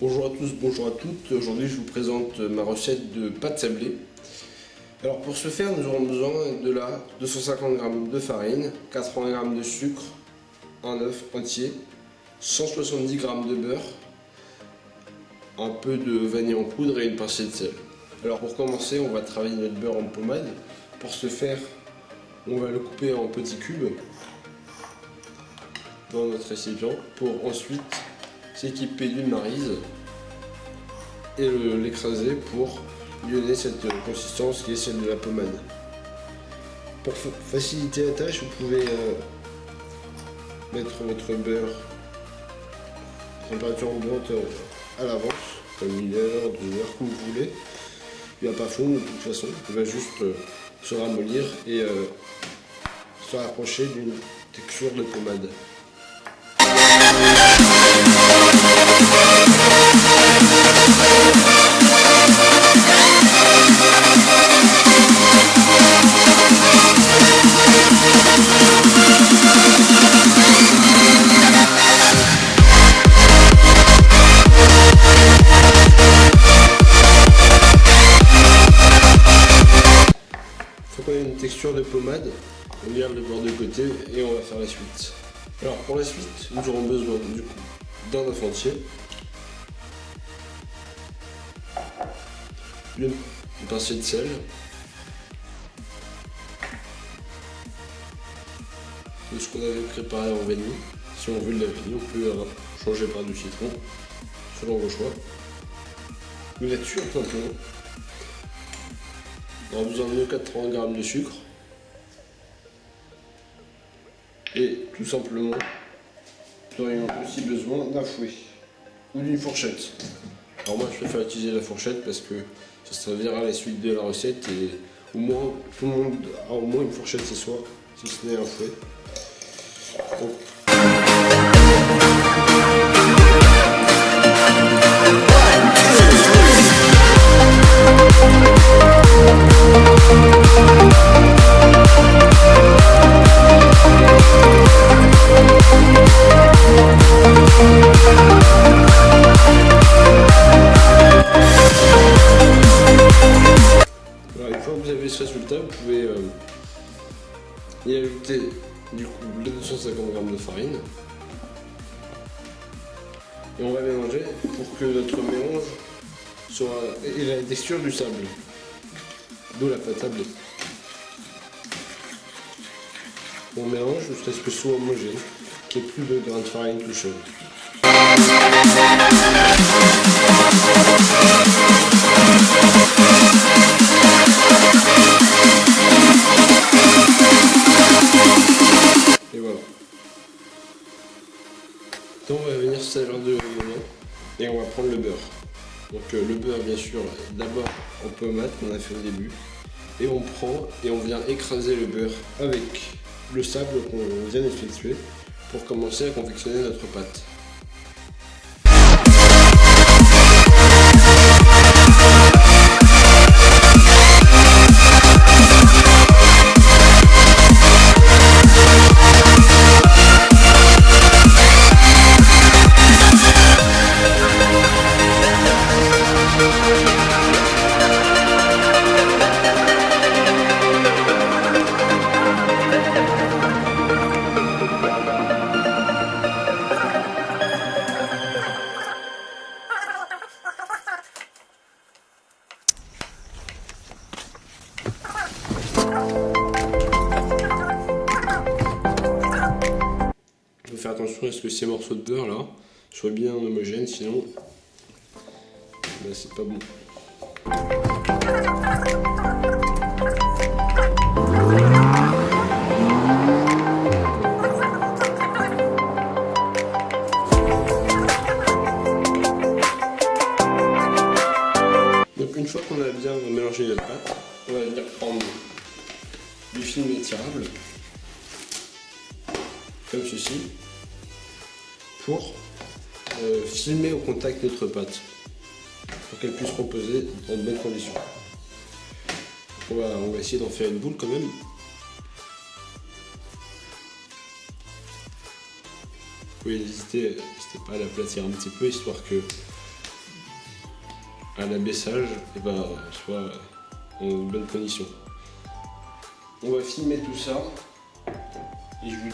Bonjour à tous, bonjour à toutes. Aujourd'hui, je vous présente ma recette de pâte sablée. Alors pour ce faire, nous aurons besoin de la 250 g de farine, 80 g de sucre, un œuf entier, 170 g de beurre, un peu de vanille en poudre et une pincée de sel. Alors pour commencer, on va travailler notre beurre en pommade. Pour ce faire, on va le couper en petits cubes dans notre récipient pour ensuite s'équiper d'une marise et l'écraser pour lui donner cette consistance qui est celle de la pommade. Pour faciliter la tâche, vous pouvez euh, mettre votre beurre température ambiante euh, à l'avance, comme une heure, deux heures, comme vous voulez. Il va pas fondre de toute façon, il va juste euh, se ramollir et se rapprocher d'une texture de pommade. Texture de pommade, on garde le bord de côté et on va faire la suite. Alors pour la suite, nous aurons besoin du coup d'un œuf entier, une, pincée de sel, de ce qu'on avait préparé en vanille. Si on veut de la on peut changer par du citron, selon vos choix. Une en plein On aura besoin de 80 g de sucre. Et tout simplement, nous aurions aussi besoin d'un fouet ou d'une fourchette. Alors moi je préfère utiliser la fourchette parce que ça servira à la suite de la recette et au moins tout le monde a au moins une fourchette chez soi, si ce n'est un fouet. Vous pouvez euh, y ajouter du les 250 g de farine. Et on va mélanger pour que notre mélange soit et la texture du sable. D'où la pâte sablée. On mélange jusqu'à ce que ce soit homogène, qu'il n'y ait plus de grains de farine tout seul. Et on va prendre le beurre. Donc euh, le beurre bien sûr d'abord en pommade qu'on a fait au début et on prend et on vient écraser le beurre avec le sable qu'on vient d'effectuer pour commencer à confectionner notre pâte. Faire attention à ce que ces morceaux de beurre là soient bien homogènes, sinon bah, c'est pas bon. Donc une fois qu'on a bien mélangé la pâte, on va venir prendre du film étirable, comme ceci pour euh, filmer au contact notre pâte pour qu'elle puisse reposer dans de bonnes conditions. On va, essayer d'en faire une boule quand même. Vous pouvez n'hésiter pas à l'aplatir un petit peu histoire que à l'abaissage et bah, soit en bonne condition. On va filmer tout ça et je vous